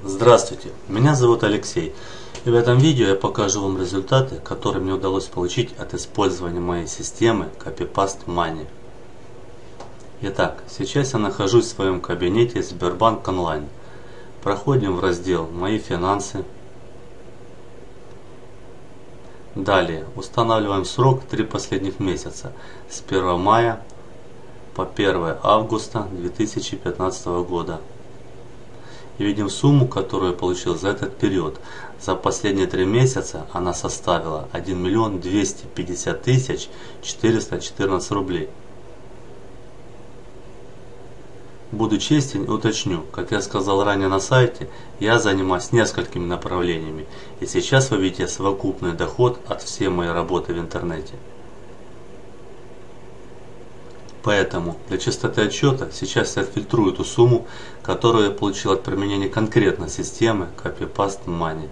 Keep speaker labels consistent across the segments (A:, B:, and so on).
A: Здравствуйте, меня зовут Алексей и в этом видео я покажу вам результаты, которые мне удалось получить от использования моей системы CopyPaste Money. Итак, сейчас я нахожусь в своем кабинете Сбербанк Онлайн. Проходим в раздел «Мои финансы». Далее устанавливаем срок 3 последних месяца с 1 мая по 1 августа 2015 года и видим сумму, которую я получил за этот период. За последние три месяца она составила 1 миллион 250 тысяч 414 рублей. Буду честен и уточню, как я сказал ранее на сайте, я занимаюсь несколькими направлениями, и сейчас вы видите совокупный доход от всей моей работы в интернете. Поэтому для чистоты отчета сейчас я отфильтрую ту сумму, которую я получил от применения конкретной системы CopyPaste Money.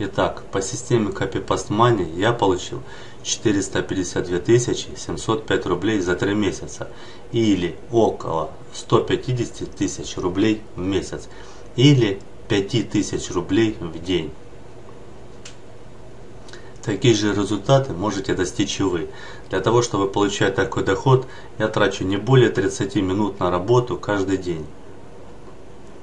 A: Итак, по системе CopyPaste Money я получил 452 705 рублей за 3 месяца или около 150 тысяч рублей в месяц или 5000 рублей в день. Такие же результаты можете достичь и вы. Для того, чтобы получать такой доход, я трачу не более 30 минут на работу каждый день.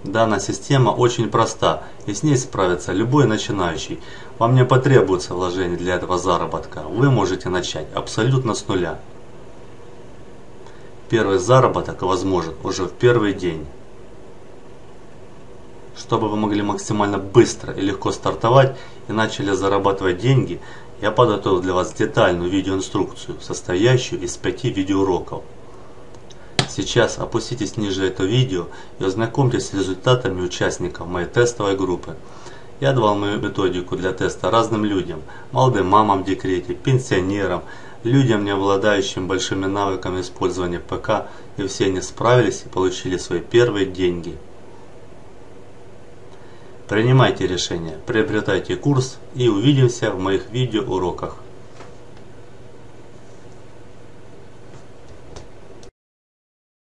A: Данная система очень проста, и с ней справится любой начинающий. Вам не потребуется вложений для этого заработка. Вы можете начать абсолютно с нуля. Первый заработок возможен уже в первый день. Чтобы вы могли максимально быстро и легко стартовать и начали зарабатывать деньги, я подготовил для вас детальную видеоинструкцию, состоящую из 5 видеоуроков. Сейчас опуститесь ниже это видео и ознакомьтесь с результатами участников моей тестовой группы. Я давал мою методику для теста разным людям, молодым мамам в декрете, пенсионерам, людям, не обладающим большими навыками использования ПК, и все они справились и получили свои первые деньги. Принимайте решения, приобретайте курс и увидимся в моих видеоуроках.